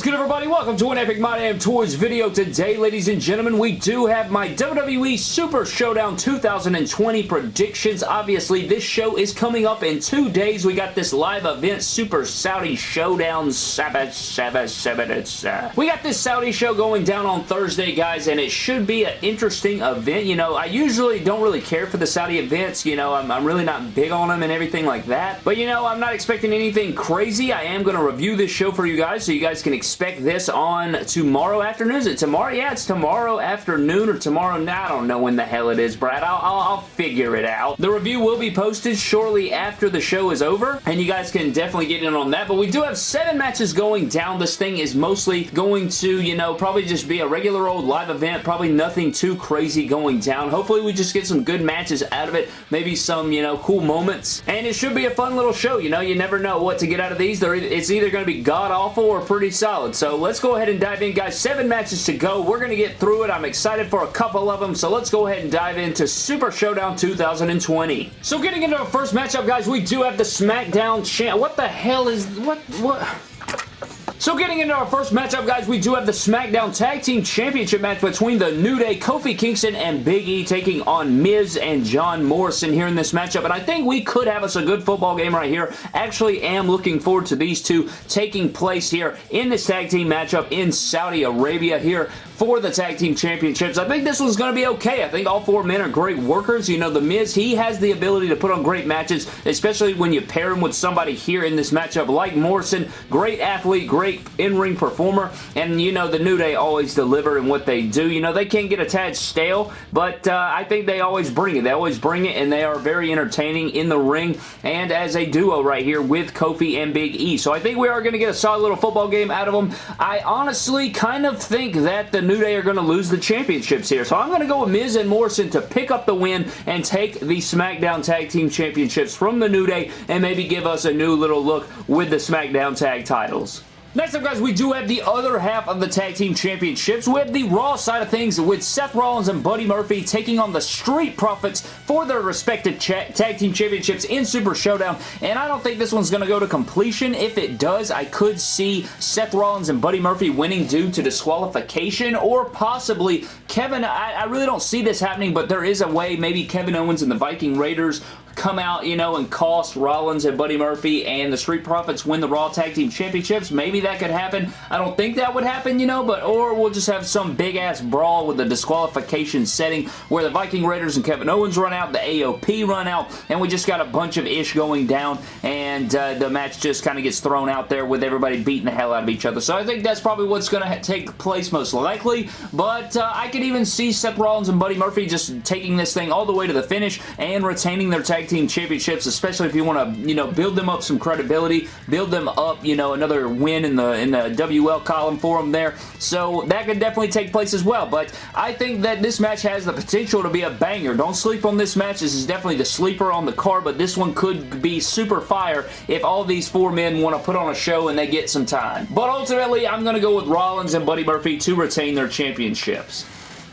is good, everybody? Welcome to an Epic My Damn Toys video. Today, ladies and gentlemen, we do have my WWE Super Showdown 2020 predictions. Obviously, this show is coming up in two days. We got this live event, Super Saudi Showdown Sabbath, Sabbath, Sabbath, We got this Saudi show going down on Thursday, guys, and it should be an interesting event. You know, I usually don't really care for the Saudi events. You know, I'm, I'm really not big on them and everything like that. But, you know, I'm not expecting anything crazy. I am going to review this show for you guys, so you guys can expect this on tomorrow afternoon. Is it tomorrow? Yeah, it's tomorrow afternoon or tomorrow night. I don't know when the hell it is, Brad. I'll, I'll, I'll figure it out. The review will be posted shortly after the show is over, and you guys can definitely get in on that. But we do have seven matches going down. This thing is mostly going to, you know, probably just be a regular old live event. Probably nothing too crazy going down. Hopefully we just get some good matches out of it. Maybe some, you know, cool moments. And it should be a fun little show. You know, you never know what to get out of these. They're, it's either going to be god-awful or pretty solid. So let's go ahead and dive in, guys. Seven matches to go. We're going to get through it. I'm excited for a couple of them. So let's go ahead and dive into Super Showdown 2020. So getting into our first matchup, guys, we do have the SmackDown champ. What the hell is... What... What... So getting into our first matchup, guys, we do have the SmackDown Tag Team Championship match between the New Day, Kofi Kingston, and Big E taking on Miz and John Morrison here in this matchup. And I think we could have us a good football game right here. Actually am looking forward to these two taking place here in this tag team matchup in Saudi Arabia here for the Tag Team Championships. I think this one's going to be okay. I think all four men are great workers. You know, The Miz, he has the ability to put on great matches, especially when you pair him with somebody here in this matchup like Morrison. Great athlete, great in-ring performer, and you know, the New Day always deliver in what they do. You know, they can get a tad stale, but uh, I think they always bring it. They always bring it, and they are very entertaining in the ring and as a duo right here with Kofi and Big E. So I think we are going to get a solid little football game out of them. I honestly kind of think that the New Day are going to lose the championships here. So I'm going to go with Miz and Morrison to pick up the win and take the SmackDown Tag Team Championships from the New Day and maybe give us a new little look with the SmackDown Tag titles. Next up, guys, we do have the other half of the Tag Team Championships. We have the Raw side of things with Seth Rollins and Buddy Murphy taking on the Street Profits for their respective Tag Team Championships in Super Showdown, and I don't think this one's going to go to completion. If it does, I could see Seth Rollins and Buddy Murphy winning due to disqualification, or possibly Kevin, I, I really don't see this happening, but there is a way maybe Kevin Owens and the Viking Raiders come out, you know, and cost Rollins and Buddy Murphy and the Street Profits win the Raw Tag Team Championships. Maybe that could happen. I don't think that would happen, you know, but or we'll just have some big-ass brawl with the disqualification setting where the Viking Raiders and Kevin Owens run out, the AOP run out, and we just got a bunch of ish going down, and uh, the match just kind of gets thrown out there with everybody beating the hell out of each other. So I think that's probably what's going to take place most likely, but uh, I could even see Seth Rollins and Buddy Murphy just taking this thing all the way to the finish and retaining their tag team championships, especially if you want to, you know, build them up some credibility, build them up, you know, another win in the in the WL column for them there. So that could definitely take place as well. But I think that this match has the potential to be a banger. Don't sleep on this match. This is definitely the sleeper on the card, but this one could be super fire if all these four men want to put on a show and they get some time. But ultimately, I'm going to go with Rollins and Buddy Murphy to retain their championships.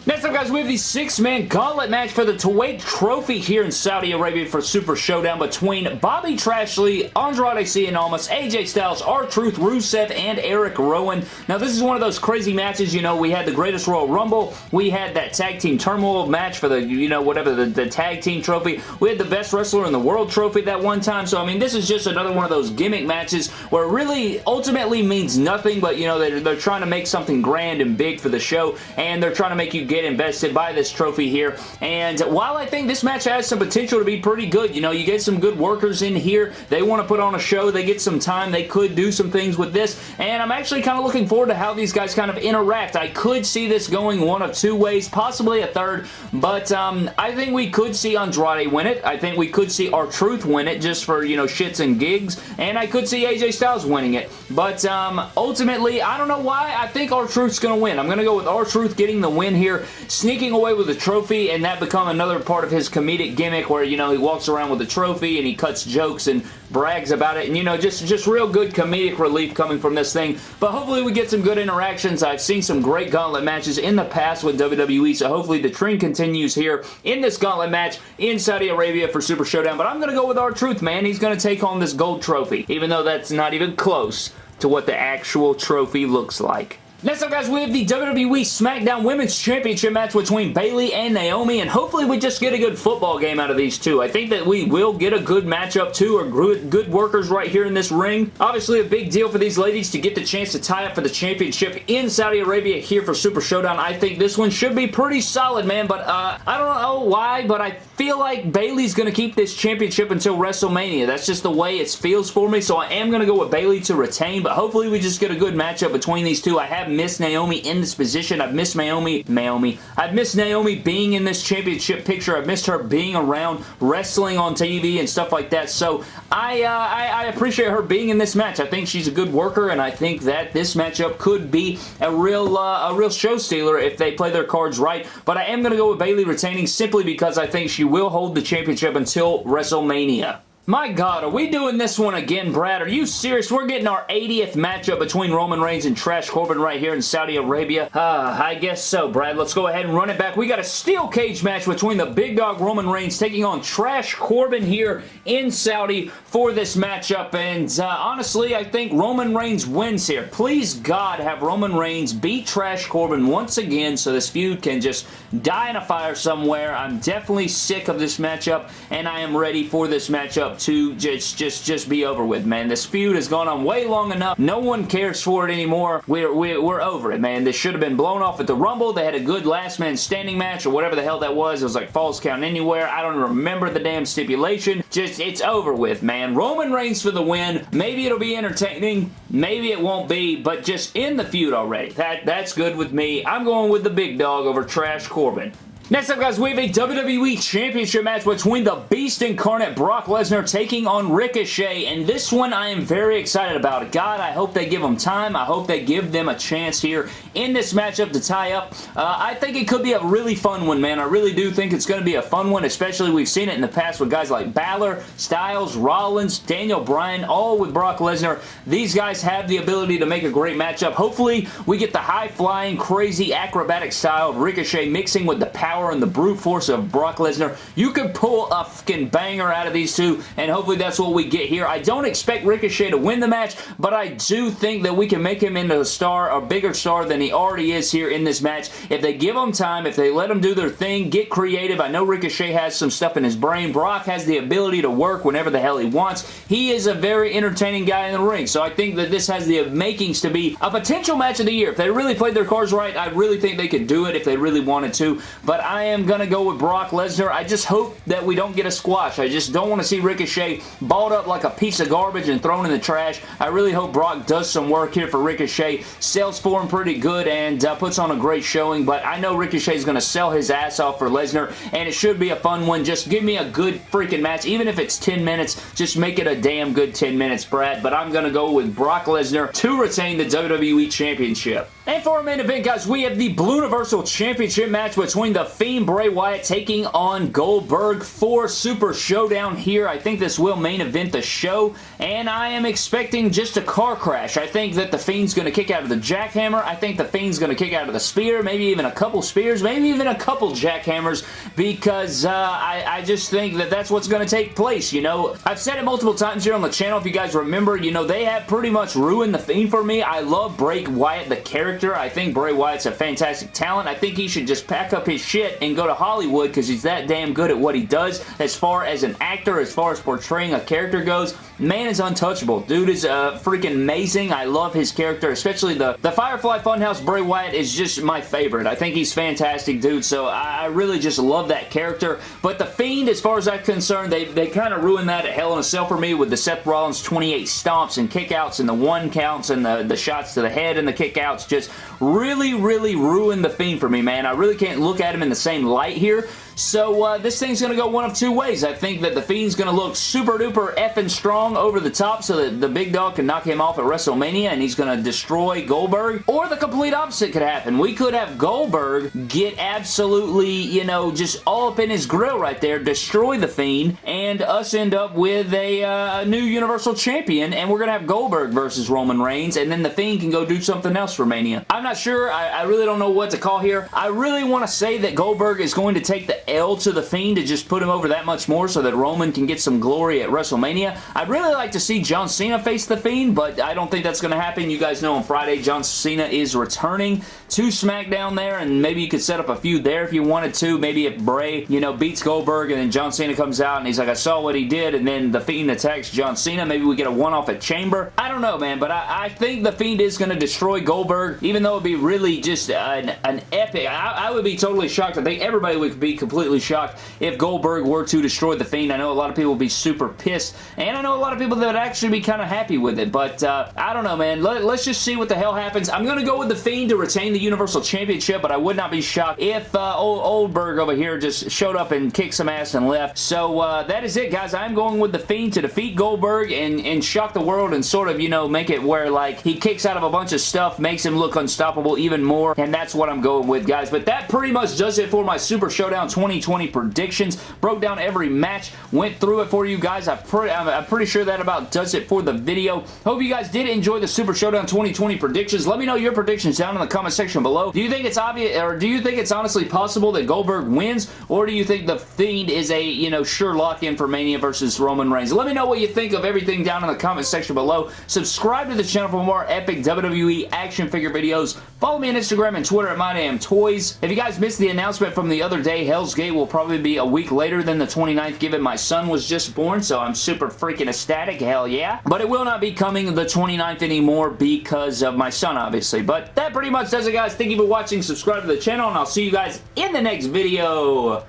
Next up, guys, we have the six-man gauntlet match for the Tuwaiq Trophy here in Saudi Arabia for Super Showdown between Bobby Trashley, Andrade Cien Almas, AJ Styles, R-Truth, Rusev, and Erick Rowan. Now, this is one of those crazy matches. You know, we had the Greatest Royal Rumble. We had that Tag Team Turmoil match for the, you know, whatever, the, the Tag Team Trophy. We had the Best Wrestler in the World Trophy that one time. So, I mean, this is just another one of those gimmick matches where it really ultimately means nothing, but, you know, they're, they're trying to make something grand and big for the show, and they're trying to make you get get invested by this trophy here. And while I think this match has some potential to be pretty good, you know, you get some good workers in here. They want to put on a show. They get some time. They could do some things with this. And I'm actually kind of looking forward to how these guys kind of interact. I could see this going one of two ways, possibly a third. But um, I think we could see Andrade win it. I think we could see R-Truth win it just for, you know, shits and gigs. And I could see AJ Styles winning it. But um, ultimately, I don't know why. I think R-Truth's going to win. I'm going to go with R-Truth getting the win here sneaking away with a trophy and that become another part of his comedic gimmick where, you know, he walks around with a trophy and he cuts jokes and brags about it and, you know, just, just real good comedic relief coming from this thing. But hopefully we get some good interactions. I've seen some great gauntlet matches in the past with WWE, so hopefully the trend continues here in this gauntlet match in Saudi Arabia for Super Showdown. But I'm going to go with R-Truth man. He's going to take home this gold trophy, even though that's not even close to what the actual trophy looks like. Next up, guys, we have the WWE SmackDown Women's Championship match between Bayley and Naomi, and hopefully we just get a good football game out of these two. I think that we will get a good matchup, too, or good, workers right here in this ring. Obviously, a big deal for these ladies to get the chance to tie up for the championship in Saudi Arabia here for Super Showdown. I think this one should be pretty solid, man, but uh, I don't know why, but I feel like Bayley's going to keep this championship until WrestleMania. That's just the way it feels for me, so I am going to go with Bayley to retain, but hopefully we just get a good matchup between these two. I have have missed Naomi in this position. I've missed Naomi, Naomi. I've missed Naomi being in this championship picture. I've missed her being around wrestling on TV and stuff like that. So I, uh, I, I appreciate her being in this match. I think she's a good worker, and I think that this matchup could be a real, uh, a real show stealer if they play their cards right. But I am going to go with Bayley retaining simply because I think she will hold the championship until WrestleMania. My God, are we doing this one again, Brad? Are you serious? We're getting our 80th matchup between Roman Reigns and Trash Corbin right here in Saudi Arabia. Uh, I guess so, Brad. Let's go ahead and run it back. We got a steel cage match between the big dog Roman Reigns taking on Trash Corbin here in Saudi for this matchup. And uh, honestly, I think Roman Reigns wins here. Please, God, have Roman Reigns beat Trash Corbin once again so this feud can just die in a fire somewhere. I'm definitely sick of this matchup, and I am ready for this matchup to just just just be over with, man. This feud has gone on way long enough. No one cares for it anymore. We're, we're, we're over it, man. This should have been blown off at the Rumble. They had a good last man standing match or whatever the hell that was. It was like Falls Count Anywhere. I don't remember the damn stipulation. Just, it's over with, man. Roman Reigns for the win. Maybe it'll be entertaining. Maybe it won't be, but just in the feud already. That That's good with me. I'm going with the big dog over Trash Corbin. Next up, guys, we have a WWE Championship match between the Beast Incarnate Brock Lesnar taking on Ricochet, and this one I am very excited about. God, I hope they give them time. I hope they give them a chance here in this matchup to tie up. Uh, I think it could be a really fun one, man. I really do think it's going to be a fun one, especially we've seen it in the past with guys like Balor, Styles, Rollins, Daniel Bryan, all with Brock Lesnar. These guys have the ability to make a great matchup. Hopefully, we get the high-flying, crazy, acrobatic style of Ricochet mixing with the power power and the brute force of Brock Lesnar. You could pull a fucking banger out of these two, and hopefully that's what we get here. I don't expect Ricochet to win the match, but I do think that we can make him into a star, a bigger star than he already is here in this match. If they give him time, if they let him do their thing, get creative. I know Ricochet has some stuff in his brain. Brock has the ability to work whenever the hell he wants. He is a very entertaining guy in the ring, so I think that this has the makings to be a potential match of the year. If they really played their cards right, I really think they could do it if they really wanted to, but I am going to go with Brock Lesnar. I just hope that we don't get a squash. I just don't want to see Ricochet balled up like a piece of garbage and thrown in the trash. I really hope Brock does some work here for Ricochet. Sells for him pretty good and uh, puts on a great showing, but I know Ricochet is going to sell his ass off for Lesnar, and it should be a fun one. Just give me a good freaking match. Even if it's 10 minutes, just make it a damn good 10 minutes, Brad. But I'm going to go with Brock Lesnar to retain the WWE Championship. And for our main event, guys, we have the Blue Universal Championship match between The Fiend Bray Wyatt taking on Goldberg for Super Showdown here. I think this will main event the show, and I am expecting just a car crash. I think that The Fiend's going to kick out of the jackhammer. I think The Fiend's going to kick out of the spear, maybe even a couple spears, maybe even a couple jackhammers, because uh, I, I just think that that's what's going to take place, you know. I've said it multiple times here on the channel, if you guys remember, you know, they have pretty much ruined The Fiend for me. I love Bray Wyatt, the character character. I think Bray Wyatt's a fantastic talent. I think he should just pack up his shit and go to Hollywood because he's that damn good at what he does as far as an actor, as far as portraying a character goes. Man is untouchable. Dude is uh, freaking amazing. I love his character, especially the, the Firefly Funhouse Bray Wyatt is just my favorite. I think he's fantastic, dude, so I, I really just love that character. But The Fiend, as far as I'm concerned, they, they kind of ruined that at Hell in a Cell for me with the Seth Rollins 28 stomps and kickouts and the one counts and the, the shots to the head and the kickouts just really, really ruined The Fiend for me, man. I really can't look at him in the same light here. So uh, this thing's going to go one of two ways. I think that The Fiend's going to look super duper effing strong over the top so that the big dog can knock him off at WrestleMania and he's going to destroy Goldberg. Or the complete opposite could happen. We could have Goldberg get absolutely, you know, just all up in his grill right there, destroy The Fiend, and us end up with a uh, new Universal Champion, and we're going to have Goldberg versus Roman Reigns, and then The Fiend can go do something else for Mania. I'm not sure. I, I really don't know what to call here. I really want to say that Goldberg is going to take the L to The Fiend to just put him over that much more so that Roman can get some glory at WrestleMania. I'd really like to see John Cena face The Fiend, but I don't think that's going to happen. You guys know on Friday, John Cena is returning to SmackDown there, and maybe you could set up a feud there if you wanted to. Maybe if Bray, you know, beats Goldberg, and then John Cena comes out, and he's like, I saw what he did, and then The Fiend attacks John Cena. Maybe we get a one-off at Chamber. I don't know, man, but I, I think The Fiend is going to destroy Goldberg, even though it'd be really just an, an epic. I, I would be totally shocked. I think everybody would be completely shocked if Goldberg were to destroy The Fiend. I know a lot of people would be super pissed, and I know a lot of people that would actually be kind of happy with it, but uh, I don't know, man. Let, us just see what the hell happens. I'm going to go with The Fiend to retain the Universal Championship, but I would not be shocked if uh, old Oldberg over here just showed up and kicked some ass and left. So uh, that is it, guys. I'm going with The Fiend to defeat Goldberg and, and shock the world and sort of, you know, make it where, like, he kicks out of a bunch of stuff, makes him look unstoppable even more, and that's what I'm going with, guys. But that pretty much does it for my Super Showdown 2020 predictions. Broke down every match, went through it for you guys. I'm, pre I'm pretty sure that about does it for the video. Hope you guys did enjoy the Super Showdown 2020 predictions. Let me know your predictions down in the comment section below. Do you think it's obvious, or do you think it's honestly possible that Goldberg wins, or do you think The Fiend is a, you know, sure lock-in for Mania versus Roman Reigns? Let me know what you think of everything down in the comment section below. Subscribe to the channel for more epic WWE action figure videos. Follow me on Instagram and Twitter at MyDamnToys. If you guys missed the announcement from the other day, Hell's Gate will probably be a week later than the 29th given my son was just born, so I'm super freaking ecstatic. Hell yeah. But it will not be coming the 29th anymore because of my son, obviously. But that pretty much does it, guys. Thank you for watching. Subscribe to the channel, and I'll see you guys in the next video.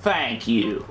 Thank you.